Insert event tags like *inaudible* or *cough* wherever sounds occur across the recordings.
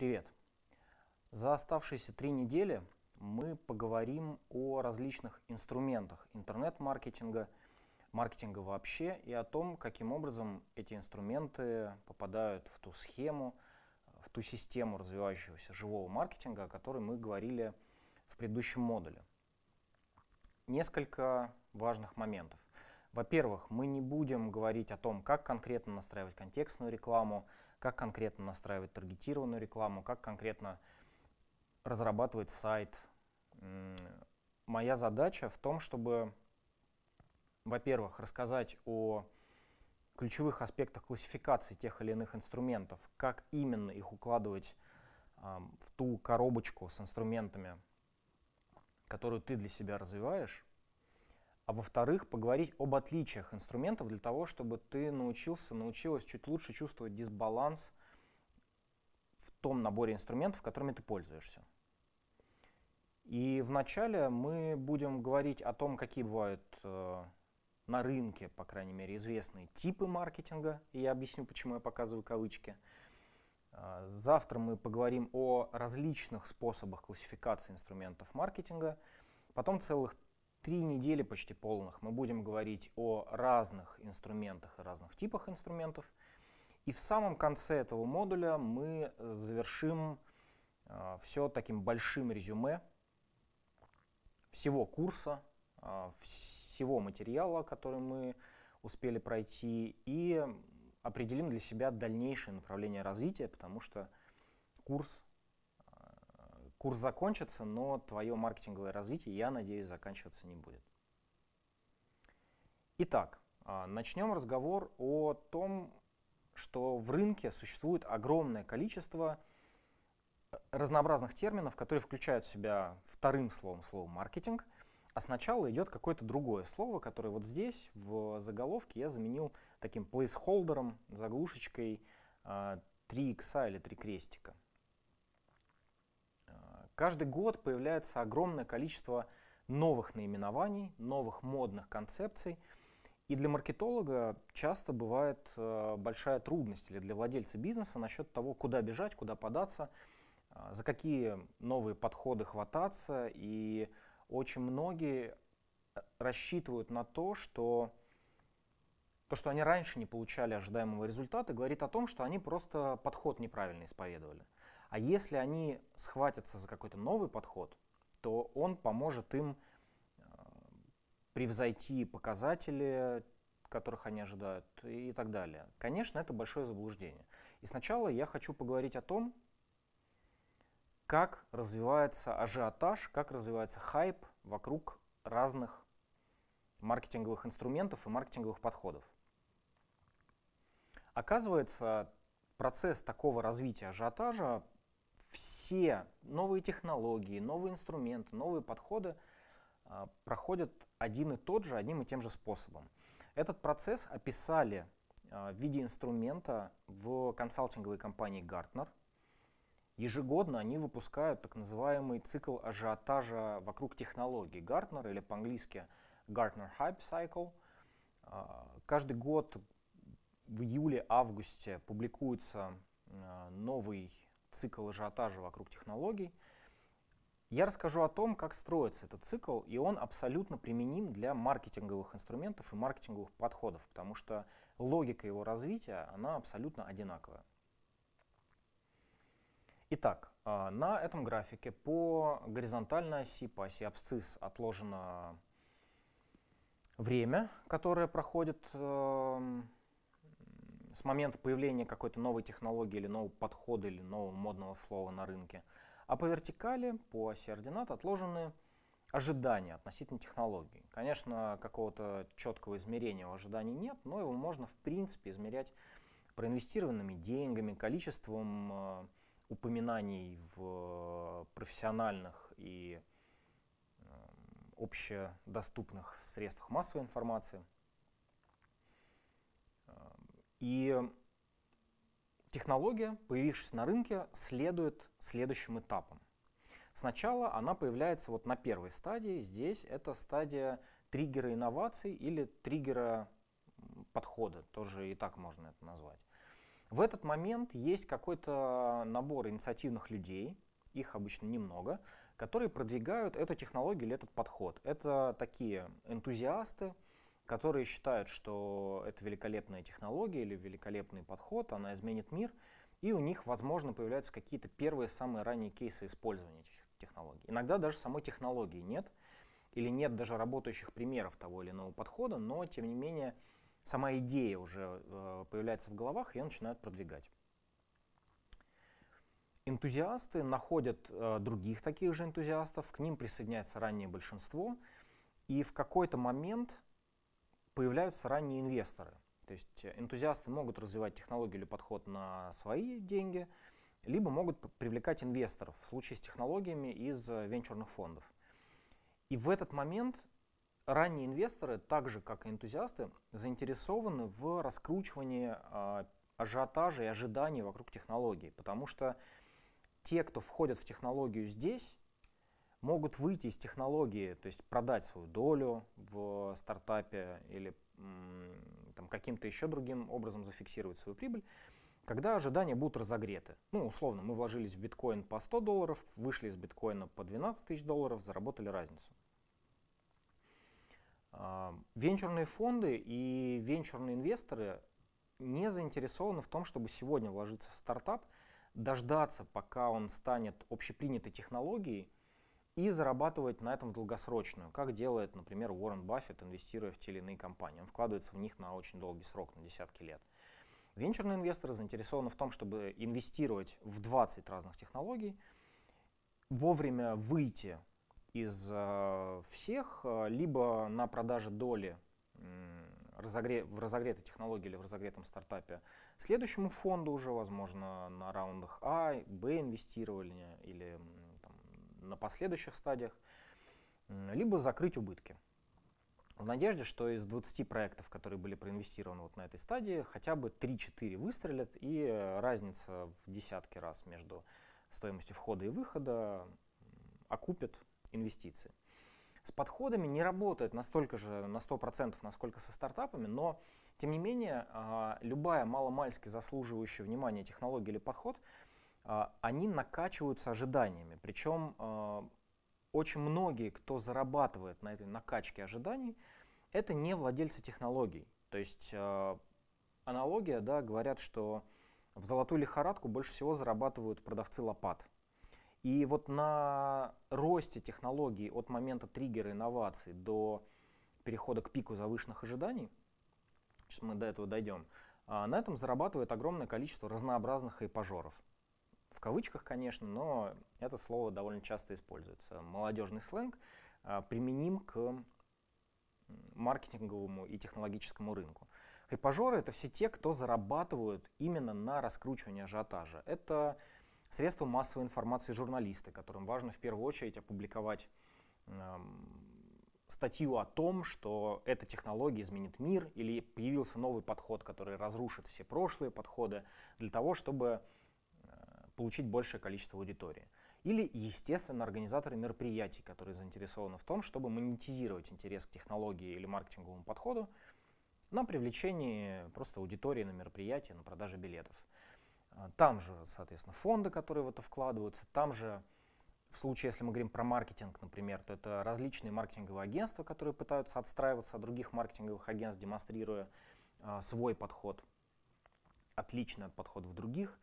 Привет! За оставшиеся три недели мы поговорим о различных инструментах интернет-маркетинга, маркетинга вообще и о том, каким образом эти инструменты попадают в ту схему, в ту систему развивающегося живого маркетинга, о которой мы говорили в предыдущем модуле. Несколько важных моментов. Во-первых, мы не будем говорить о том, как конкретно настраивать контекстную рекламу, как конкретно настраивать таргетированную рекламу, как конкретно разрабатывать сайт. Моя задача в том, чтобы, во-первых, рассказать о ключевых аспектах классификации тех или иных инструментов, как именно их укладывать в ту коробочку с инструментами, которую ты для себя развиваешь, а во-вторых, поговорить об отличиях инструментов для того, чтобы ты научился, научилась чуть лучше чувствовать дисбаланс в том наборе инструментов, которыми ты пользуешься. И вначале мы будем говорить о том, какие бывают э, на рынке, по крайней мере, известные типы маркетинга, и я объясню, почему я показываю кавычки. Э, завтра мы поговорим о различных способах классификации инструментов маркетинга. Потом целых три недели почти полных мы будем говорить о разных инструментах и разных типах инструментов. И в самом конце этого модуля мы завершим э, все таким большим резюме всего курса, э, всего материала, который мы успели пройти, и определим для себя дальнейшее направление развития, потому что курс Курс закончится, но твое маркетинговое развитие, я надеюсь, заканчиваться не будет. Итак, а, начнем разговор о том, что в рынке существует огромное количество э, разнообразных терминов, которые включают в себя вторым словом слово «маркетинг», а сначала идет какое-то другое слово, которое вот здесь, в заголовке, я заменил таким плейсхолдером, заглушечкой 3 а, икса или 3 крестика. Каждый год появляется огромное количество новых наименований, новых модных концепций. И для маркетолога часто бывает э, большая трудность или для владельца бизнеса насчет того, куда бежать, куда податься, э, за какие новые подходы хвататься. И очень многие э, рассчитывают на то, что то, что они раньше не получали ожидаемого результата, говорит о том, что они просто подход неправильно исповедовали. А если они схватятся за какой-то новый подход, то он поможет им э, превзойти показатели, которых они ожидают и так далее. Конечно, это большое заблуждение. И сначала я хочу поговорить о том, как развивается ажиотаж, как развивается хайп вокруг разных маркетинговых инструментов и маркетинговых подходов. Оказывается, процесс такого развития ажиотажа все новые технологии, новые инструменты, новые подходы а, проходят один и тот же, одним и тем же способом. Этот процесс описали а, в виде инструмента в консалтинговой компании Gartner. Ежегодно они выпускают так называемый цикл ажиотажа вокруг технологий Gartner или по-английски Gartner Hype Cycle. А, каждый год в июле-августе публикуется новый цикл ажиотажа вокруг технологий. Я расскажу о том, как строится этот цикл, и он абсолютно применим для маркетинговых инструментов и маркетинговых подходов, потому что логика его развития, она абсолютно одинаковая. Итак, а, на этом графике по горизонтальной оси, по оси абсцисс отложено время, которое проходит эм, с момента появления какой-то новой технологии или нового подхода или нового модного слова на рынке. А по вертикали, по оси ординат отложены ожидания относительно технологий. Конечно, какого-то четкого измерения у ожиданий нет, но его можно в принципе измерять проинвестированными деньгами, количеством э, упоминаний в профессиональных и э, общедоступных средствах массовой информации. И технология, появившись на рынке, следует следующим этапам. Сначала она появляется вот на первой стадии. Здесь это стадия триггера инноваций или триггера подхода, тоже и так можно это назвать. В этот момент есть какой-то набор инициативных людей, их обычно немного, которые продвигают эту технологию или этот подход. Это такие энтузиасты, которые считают, что это великолепная технология или великолепный подход, она изменит мир, и у них, возможно, появляются какие-то первые, самые ранние кейсы использования этих технологий. Иногда даже самой технологии нет, или нет даже работающих примеров того или иного подхода, но, тем не менее, сама идея уже э, появляется в головах, и ее начинают продвигать. Энтузиасты находят э, других таких же энтузиастов, к ним присоединяется раннее большинство, и в какой-то момент появляются ранние инвесторы. То есть энтузиасты могут развивать технологию или подход на свои деньги, либо могут привлекать инвесторов в случае с технологиями из э, венчурных фондов. И в этот момент ранние инвесторы, так же как и энтузиасты, заинтересованы в раскручивании э, ажиотажа и ожиданий вокруг технологий, потому что те, кто входят в технологию здесь, могут выйти из технологии, то есть продать свою долю в стартапе или каким-то еще другим образом зафиксировать свою прибыль, когда ожидания будут разогреты. Ну, условно, мы вложились в биткоин по 100 долларов, вышли из биткоина по 12 тысяч долларов, заработали разницу. А, венчурные фонды и венчурные инвесторы не заинтересованы в том, чтобы сегодня вложиться в стартап, дождаться, пока он станет общепринятой технологией, и зарабатывать на этом долгосрочную, как делает, например, Уоррен Баффет, инвестируя в те или иные компании. Он вкладывается в них на очень долгий срок, на десятки лет. Венчурные инвесторы заинтересованы в том, чтобы инвестировать в 20 разных технологий, вовремя выйти из э, всех, э, либо на продаже доли в разогретой технологии или в разогретом стартапе следующему фонду уже, возможно, на раундах А, Б инвестирования или на последующих стадиях, либо закрыть убытки. В надежде, что из 20 проектов, которые были проинвестированы вот на этой стадии, хотя бы 3-4 выстрелят, и разница в десятки раз между стоимостью входа и выхода окупит инвестиции. С подходами не работает настолько же, на 100%, насколько со стартапами, но, тем не менее, а, любая маломальски заслуживающая внимания технология или подход, они накачиваются ожиданиями. Причем а, очень многие, кто зарабатывает на этой накачке ожиданий, это не владельцы технологий. То есть аналогия, да, говорят, что в золотую лихорадку больше всего зарабатывают продавцы лопат. И вот на росте технологий от момента триггера инноваций до перехода к пику завышенных ожиданий, сейчас мы до этого дойдем, а, на этом зарабатывает огромное количество разнообразных хайпажоров. В кавычках, конечно, но это слово довольно часто используется. Молодежный сленг а, применим к маркетинговому и технологическому рынку. Хайпажоры — это все те, кто зарабатывают именно на раскручивании ажиотажа. Это средства массовой информации журналисты, которым важно в первую очередь опубликовать э, статью о том, что эта технология изменит мир, или появился новый подход, который разрушит все прошлые подходы, для того, чтобы получить большее количество аудитории. Или, естественно, организаторы мероприятий, которые заинтересованы в том, чтобы монетизировать интерес к технологии или маркетинговому подходу на привлечении просто аудитории на мероприятии, на продаже билетов. А, там же, соответственно, фонды, которые в это вкладываются, там же, в случае, если мы говорим про маркетинг, например, то это различные маркетинговые агентства, которые пытаются отстраиваться от других маркетинговых агентств, демонстрируя а, свой подход, отличный от подходов других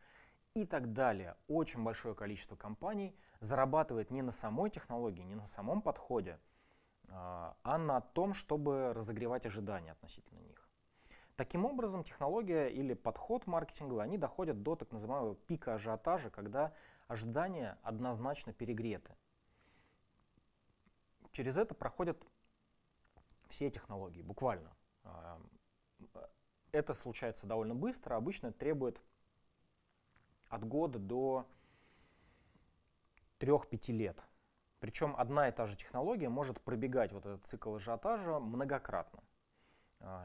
и так далее. Очень большое количество компаний зарабатывает не на самой технологии, не на самом подходе, а, а на том, чтобы разогревать ожидания относительно них. Таким образом, технология или подход маркетинговый, они доходят до так называемого пика ажиотажа, когда ожидания однозначно перегреты. Через это проходят все технологии, буквально. А, это случается довольно быстро, обычно требует от года до 3-5 лет. Причем одна и та же технология может пробегать вот этот цикл ажиотажа многократно.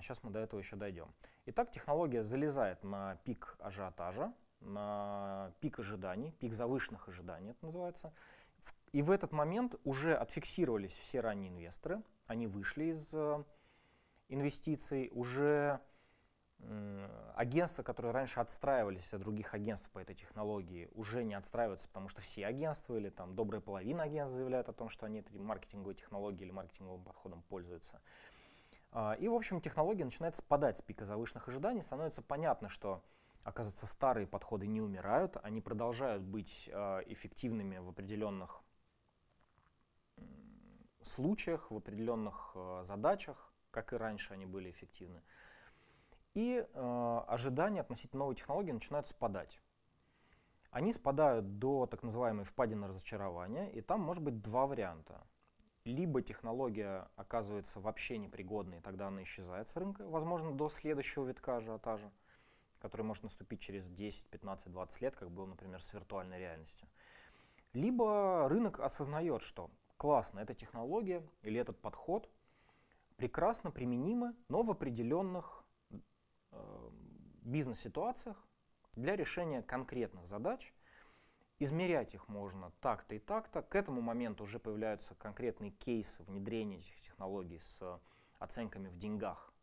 Сейчас мы до этого еще дойдем. Итак, технология залезает на пик ажиотажа, на пик ожиданий, пик завышенных ожиданий это называется. И в этот момент уже отфиксировались все ранние инвесторы, они вышли из э, инвестиций, уже агентства, которые раньше отстраивались от других агентств по этой технологии, уже не отстраиваются, потому что все агентства или там добрая половина агентств заявляют о том, что они этой маркетинговой технологией или маркетинговым подходом пользуются. А, и, в общем, технология начинает спадать с пика завышенных ожиданий, становится понятно, что, оказывается, старые подходы не умирают, они продолжают быть а, эффективными в определенных случаях, в определенных а, задачах, как и раньше они были эффективны и э, ожидания относительно новой технологии начинают спадать. Они спадают до так называемой впадины разочарования, и там может быть два варианта. Либо технология оказывается вообще непригодной, и тогда она исчезает с рынка, возможно, до следующего витка ажиотажа, который может наступить через 10, 15, 20 лет, как был, например, с виртуальной реальностью. Либо рынок осознает, что классно, эта технология или этот подход прекрасно применимы, но в определенных бизнес-ситуациях для решения конкретных задач. Измерять их можно так-то и так-то. К этому моменту уже появляются конкретные кейсы внедрения этих технологий с оценками в деньгах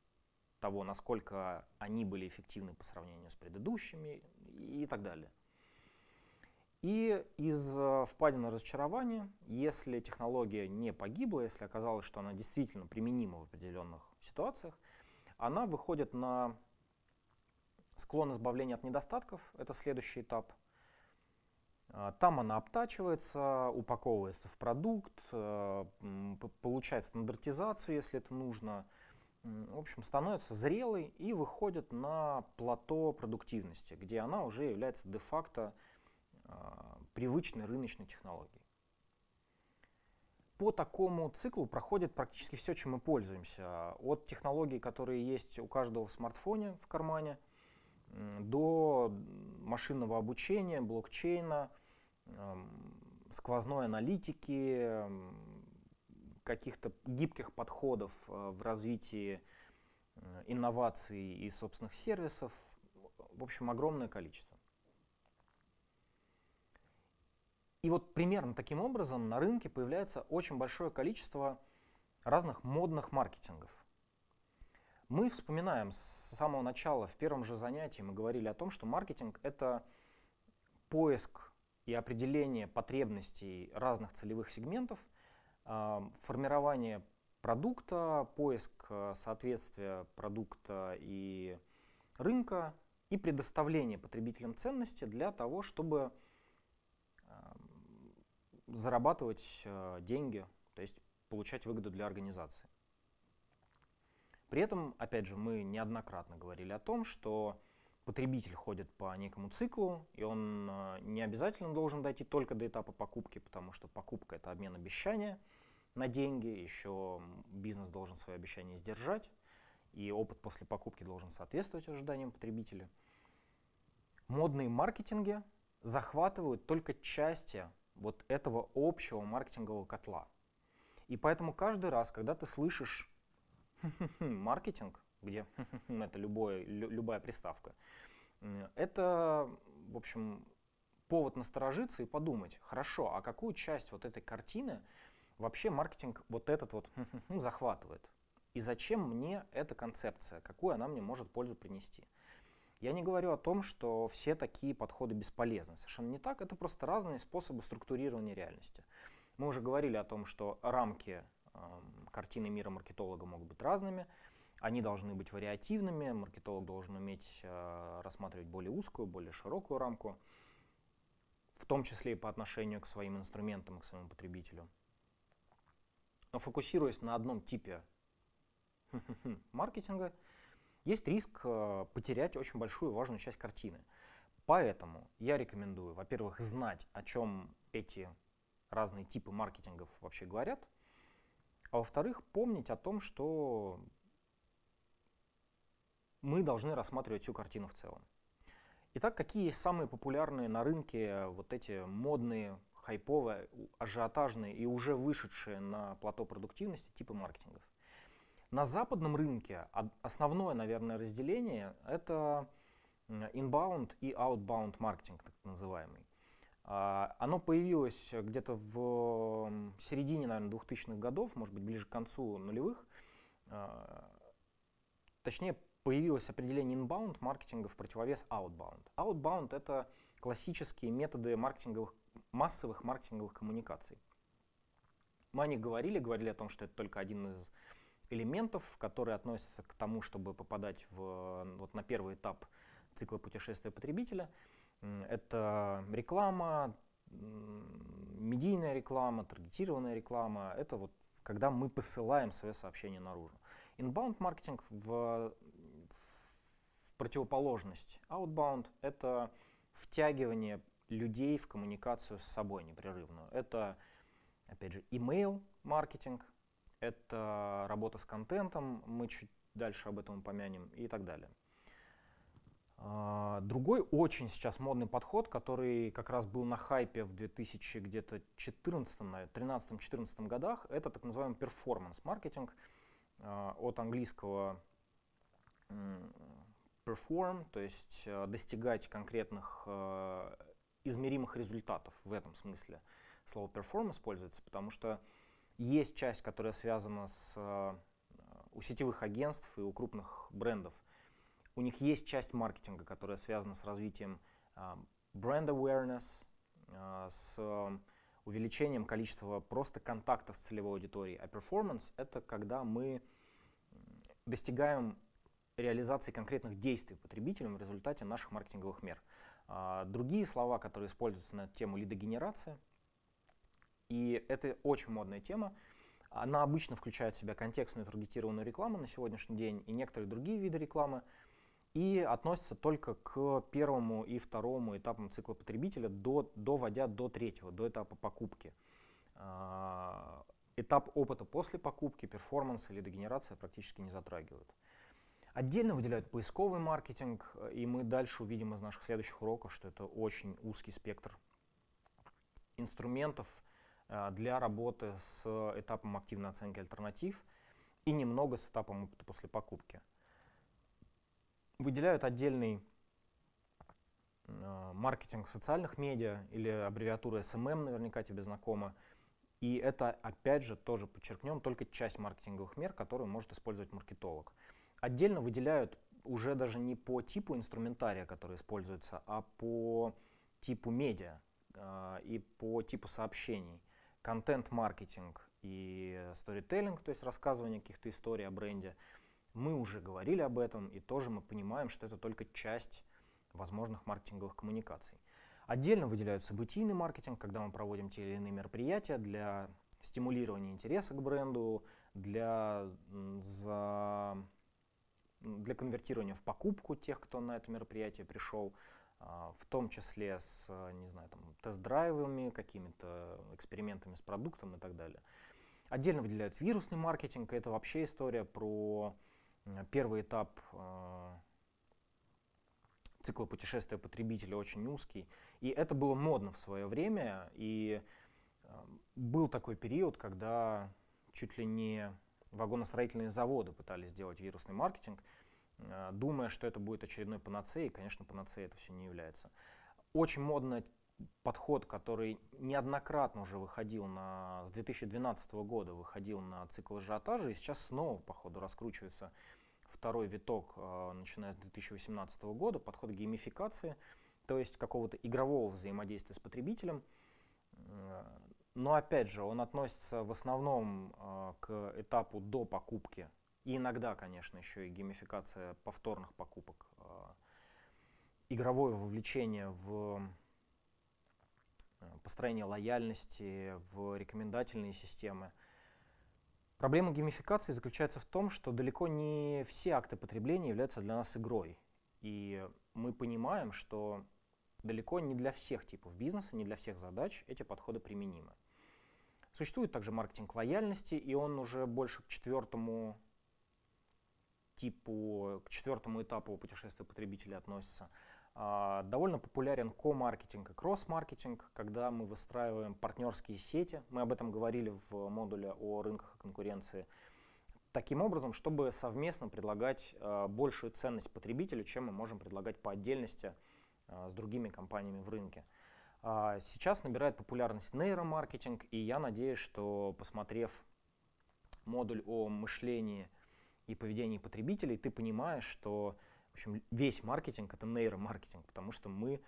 того, насколько они были эффективны по сравнению с предыдущими и так далее. И из э, впадины разочарования, если технология не погибла, если оказалось, что она действительно применима в определенных ситуациях, она выходит на Склон избавления от недостатков — это следующий этап. А, там она обтачивается, упаковывается в продукт, э, получает стандартизацию, если это нужно. В общем, становится зрелой и выходит на плато продуктивности, где она уже является де-факто а, привычной рыночной технологией. По такому циклу проходит практически все, чем мы пользуемся. От технологий, которые есть у каждого в смартфоне в кармане – до машинного обучения, блокчейна, сквозной аналитики, каких-то гибких подходов э, в развитии э, инноваций и собственных сервисов. В общем, огромное количество. И вот примерно таким образом на рынке появляется очень большое количество разных модных маркетингов. Мы вспоминаем с самого начала, в первом же занятии мы говорили о том, что маркетинг — это поиск и определение потребностей разных целевых сегментов, а, формирование продукта, поиск э, соответствия продукта и рынка и предоставление потребителям ценности для того, чтобы зарабатывать э, деньги, то есть получать выгоду для организации. При этом, опять же, мы неоднократно говорили о том, что потребитель ходит по некому циклу, и он э, не обязательно должен дойти только до этапа покупки, потому что покупка — это обмен обещания на деньги, еще бизнес должен свои обещания сдержать, и опыт после покупки должен соответствовать ожиданиям потребителя. Модные маркетинги захватывают только части вот этого общего маркетингового котла. И поэтому каждый раз, когда ты слышишь маркетинг, где *laughs* это любое, любая приставка, это, в общем, повод насторожиться и подумать, хорошо, а какую часть вот этой картины вообще маркетинг вот этот вот *laughs* захватывает? И зачем мне эта концепция? Какую она мне может пользу принести? Я не говорю о том, что все такие подходы бесполезны. Совершенно не так. Это просто разные способы структурирования реальности. Мы уже говорили о том, что рамки картины мира маркетолога могут быть разными, они должны быть вариативными, маркетолог должен уметь э, рассматривать более узкую, более широкую рамку, в том числе и по отношению к своим инструментам и к своему потребителю. Но фокусируясь на одном типе *laughs* маркетинга, есть риск э, потерять очень большую важную часть картины. Поэтому я рекомендую, во-первых, знать, о чем эти разные типы маркетингов вообще говорят – а во-вторых, помнить о том, что мы должны рассматривать всю картину в целом. Итак, какие есть самые популярные на рынке вот эти модные, хайповые, ажиотажные и уже вышедшие на плато продуктивности типы маркетингов? На западном рынке основное, наверное, разделение — это inbound и outbound маркетинг, так называемый. А, оно появилось где-то в середине, наверное, 2000-х годов, может быть, ближе к концу нулевых. А, точнее, появилось определение inbound маркетинга в противовес outbound. Outbound — это классические методы маркетинговых, массовых маркетинговых коммуникаций. Мы о них говорили, говорили о том, что это только один из элементов, которые относятся к тому, чтобы попадать в, вот на первый этап цикла путешествия потребителя. Это реклама, медийная реклама, таргетированная реклама. Это вот когда мы посылаем свое сообщение наружу. Inbound маркетинг в, в противоположность outbound — это втягивание людей в коммуникацию с собой непрерывную. Это, опять же, email маркетинг, это работа с контентом, мы чуть дальше об этом упомянем и так далее. А, другой очень сейчас модный подход, который как раз был на хайпе в 2014, 13-14 годах, это так называемый перформанс-маркетинг а, от английского perform, то есть а, достигать конкретных измеримых результатов в этом смысле. Слово perform используется, потому что есть часть, которая связана с у сетевых агентств и у крупных брендов – у них есть часть маркетинга, которая связана с развитием бренд uh, awareness, uh, с увеличением количества просто контактов с целевой аудиторией. А performance — это когда мы достигаем реализации конкретных действий потребителям в результате наших маркетинговых мер. Uh, другие слова, которые используются на тему лидогенерация, и это очень модная тема, она обычно включает в себя контекстную таргетированную рекламу на сегодняшний день и некоторые другие виды рекламы, и относится только к первому и второму этапам цикла потребителя, до, доводя до третьего, до этапа покупки. А, этап опыта после покупки, перформанс или дегенерация практически не затрагивают. Отдельно выделяют поисковый маркетинг, и мы дальше увидим из наших следующих уроков, что это очень узкий спектр инструментов а, для работы с этапом активной оценки альтернатив и немного с этапом опыта после покупки выделяют отдельный э, маркетинг в социальных медиа или аббревиатура SMM, наверняка тебе знакома. И это, опять же, тоже подчеркнем, только часть маркетинговых мер, которую может использовать маркетолог. Отдельно выделяют уже даже не по типу инструментария, который используется, а по типу медиа э, и по типу сообщений. Контент-маркетинг и сторителлинг, то есть рассказывание каких-то историй о бренде – мы уже говорили об этом, и тоже мы понимаем, что это только часть возможных маркетинговых коммуникаций. Отдельно выделяют событийный маркетинг, когда мы проводим те или иные мероприятия для стимулирования интереса к бренду, для, за, для конвертирования в покупку тех, кто на это мероприятие пришел, а, в том числе с не знаю, тест-драйвами, какими-то экспериментами с продуктом и так далее. Отдельно выделяют вирусный маркетинг, это вообще история про Первый этап э, цикла путешествия потребителя очень узкий. И это было модно в свое время. И э, был такой период, когда чуть ли не вагоностроительные заводы пытались сделать вирусный маркетинг, э, думая, что это будет очередной панацеей. Конечно, панацеей это все не является. Очень модно подход, который неоднократно уже выходил на, с 2012 года выходил на цикл ажиотажа, и сейчас снова, по ходу, раскручивается второй виток, э, начиная с 2018 года, подход к геймификации, то есть какого-то игрового взаимодействия с потребителем. Э, но опять же, он относится в основном э, к этапу до покупки, и иногда, конечно, еще и геймификация повторных покупок, игровое вовлечение в построение лояльности, в рекомендательные системы. Проблема геймификации заключается в том, что далеко не все акты потребления являются для нас игрой. И мы понимаем, что далеко не для всех типов бизнеса, не для всех задач эти подходы применимы. Существует также маркетинг лояльности, и он уже больше к четвертому типу, к четвертому этапу путешествия потребителя относится. А, довольно популярен ко-маркетинг и кросс-маркетинг, когда мы выстраиваем партнерские сети. Мы об этом говорили в модуле о рынках и конкуренции. Таким образом, чтобы совместно предлагать а, большую ценность потребителю, чем мы можем предлагать по отдельности а, с другими компаниями в рынке. Сейчас набирает популярность нейромаркетинг, и я надеюсь, что посмотрев модуль о мышлении и поведении потребителей, ты понимаешь, что в общем, весь маркетинг — это нейромаркетинг, потому что мы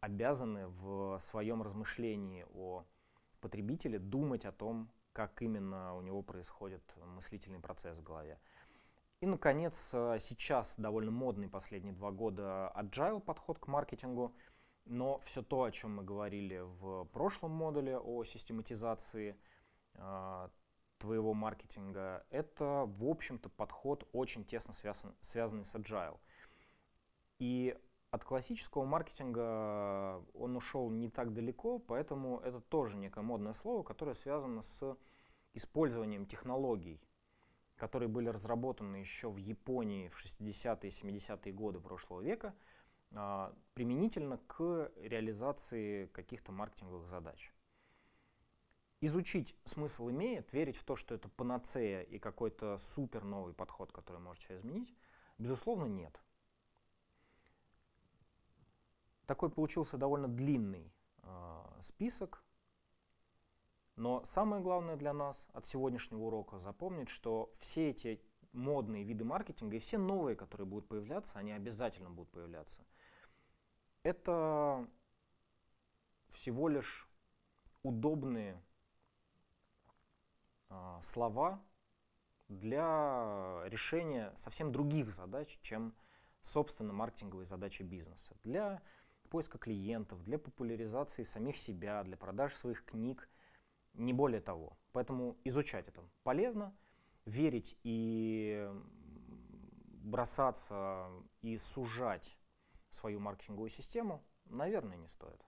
обязаны в своем размышлении о потребителе думать о том, как именно у него происходит мыслительный процесс в голове. И, наконец, э, сейчас довольно модный последние два года agile подход к маркетингу, но все то, о чем мы говорили в прошлом модуле о систематизации э, твоего маркетинга, это, в общем-то, подход очень тесно связан, связанный с agile. И от классического маркетинга он ушел не так далеко, поэтому это тоже некое модное слово, которое связано с использованием технологий, которые были разработаны еще в Японии в 60-е и 70-е годы прошлого века, а, применительно к реализации каких-то маркетинговых задач. Изучить смысл имеет, верить в то, что это панацея и какой-то супер новый подход, который может все изменить, безусловно, нет. Такой получился довольно длинный э, список, но самое главное для нас от сегодняшнего урока запомнить, что все эти модные виды маркетинга и все новые, которые будут появляться, они обязательно будут появляться. Это всего лишь удобные э, слова для решения совсем других задач, чем, собственно, маркетинговые задачи бизнеса. Для поиска клиентов, для популяризации самих себя, для продаж своих книг, не более того. Поэтому изучать это полезно, верить и бросаться и сужать свою маркетинговую систему, наверное, не стоит.